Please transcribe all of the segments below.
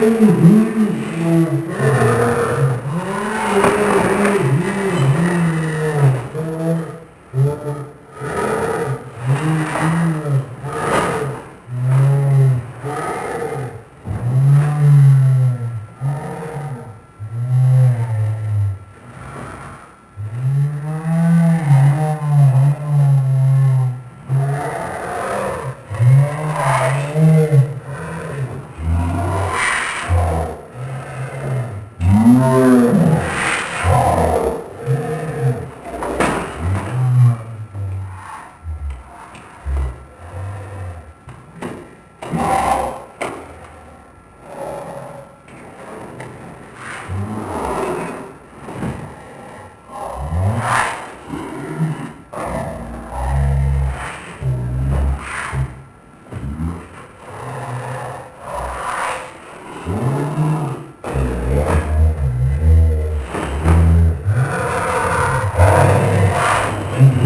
Hallelujah.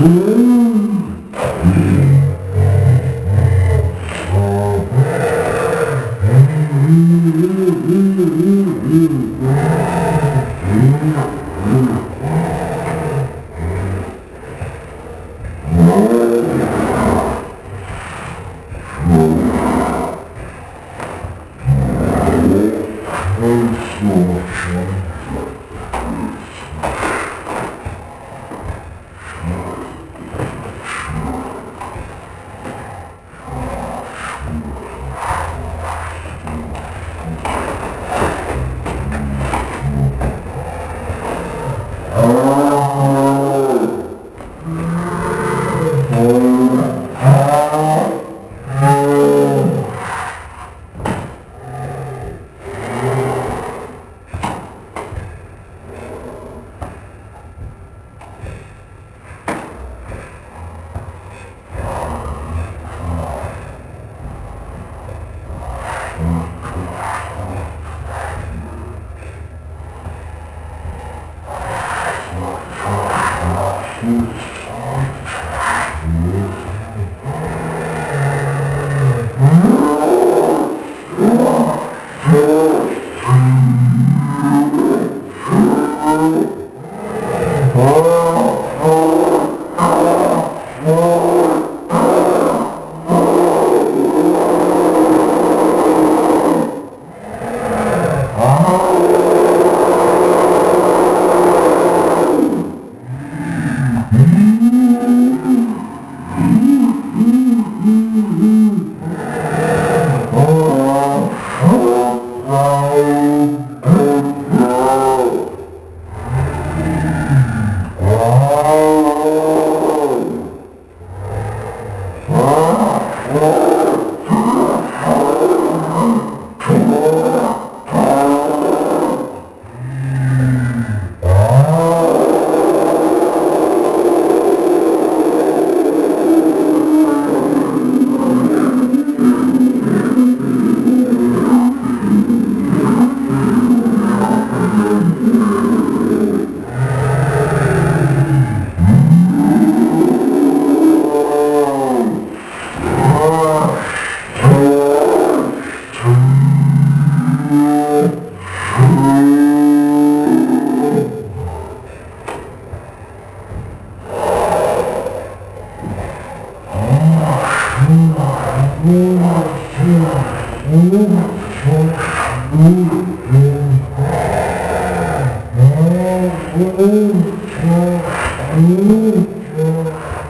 Mm-hmm.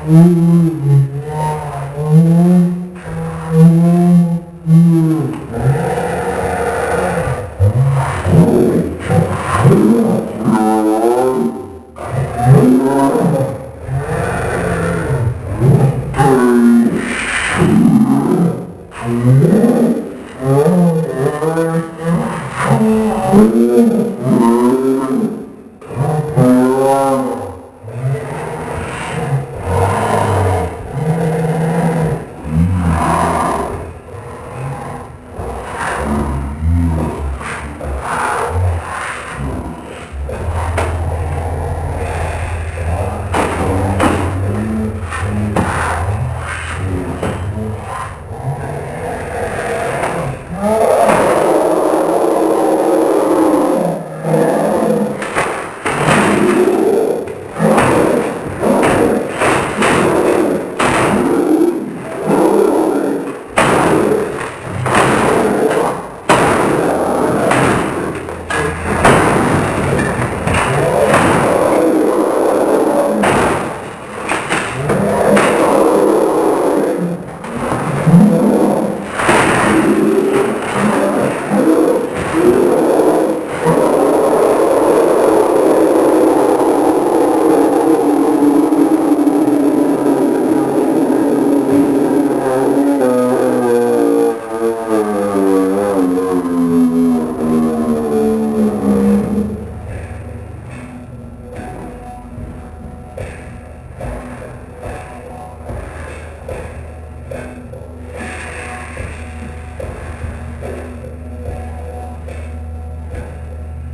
아